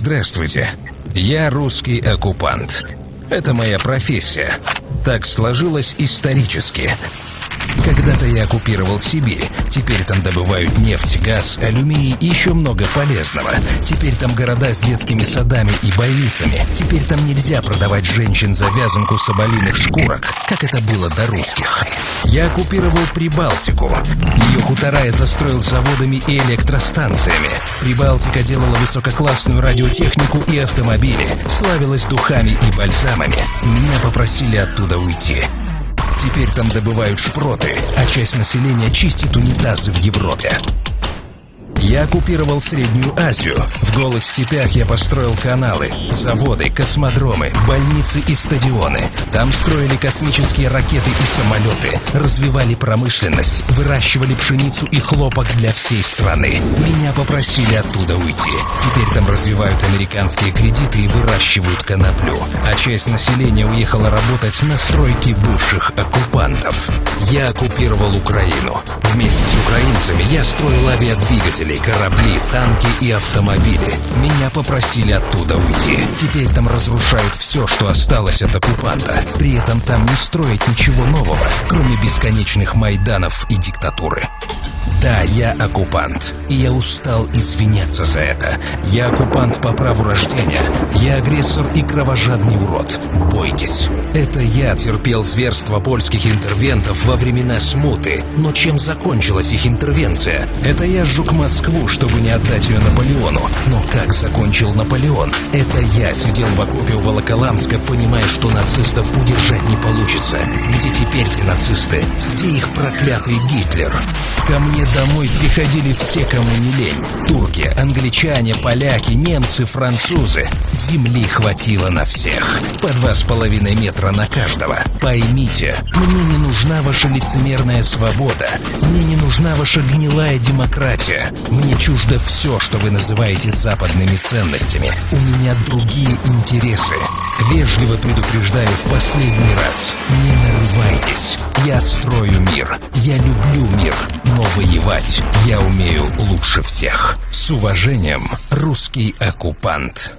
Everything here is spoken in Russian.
Здравствуйте, я русский оккупант. Это моя профессия. Так сложилось исторически. Когда-то я оккупировал Сибирь. Теперь там добывают нефть, газ, алюминий и еще много полезного. Теперь там города с детскими садами и больницами. Теперь там нельзя продавать женщин за вязанку соболиных шкурок, как это было до русских. Я оккупировал Прибалтику. Ее хутора я застроил заводами и электростанциями. Прибалтика делала высококлассную радиотехнику и автомобили, славилась духами и бальзамами. Меня попросили оттуда уйти. Теперь там добывают шпроты, а часть населения чистит унитазы в Европе. Я оккупировал Среднюю Азию. В голых степях я построил каналы, заводы, космодромы, больницы и стадионы. Там строили космические ракеты и самолеты, развивали промышленность, выращивали пшеницу и хлопок для всей страны. Меня попросили оттуда уйти. Теперь там развивают американские кредиты и выращивают коноплю. А часть населения уехала работать на стройки бывших оккупантов. Я оккупировал Украину. Украинцами я строил авиадвигатели, корабли, танки и автомобили. Меня попросили оттуда уйти. Теперь там разрушают все, что осталось от оккупанта. При этом там не строят ничего нового, кроме бесконечных майданов и диктатуры. Да, я оккупант, и я устал извиняться за это. Я оккупант по праву рождения. Я агрессор и кровожадный урод. Бойтесь. Это я терпел зверство польских интервентов во времена смуты. Но чем закончилась их интервенция? Это я сжег Москву, чтобы не отдать ее Наполеону. Но как закончил Наполеон? Это я сидел в окопе у Волоколамска, понимая, что нацистов удержать не получится. Где теперь те нацисты? Где их проклятый Гитлер? Ко мне домой приходили все, кому не лень. Турки, англичане, поляки, немцы, французы. Земли хватило на всех. По два с половиной метра на каждого. Поймите, мне не нужна ваша лицемерная свобода. Мне не нужна ваша гнилая демократия. Мне чуждо все, что вы называете западными ценностями. У меня другие интересы. Вежливо предупреждаю в последний раз. Не нарывайтесь. Я строю мир. Я люблю мир. Но воевать я умею лучше всех. С уважением, русский оккупант.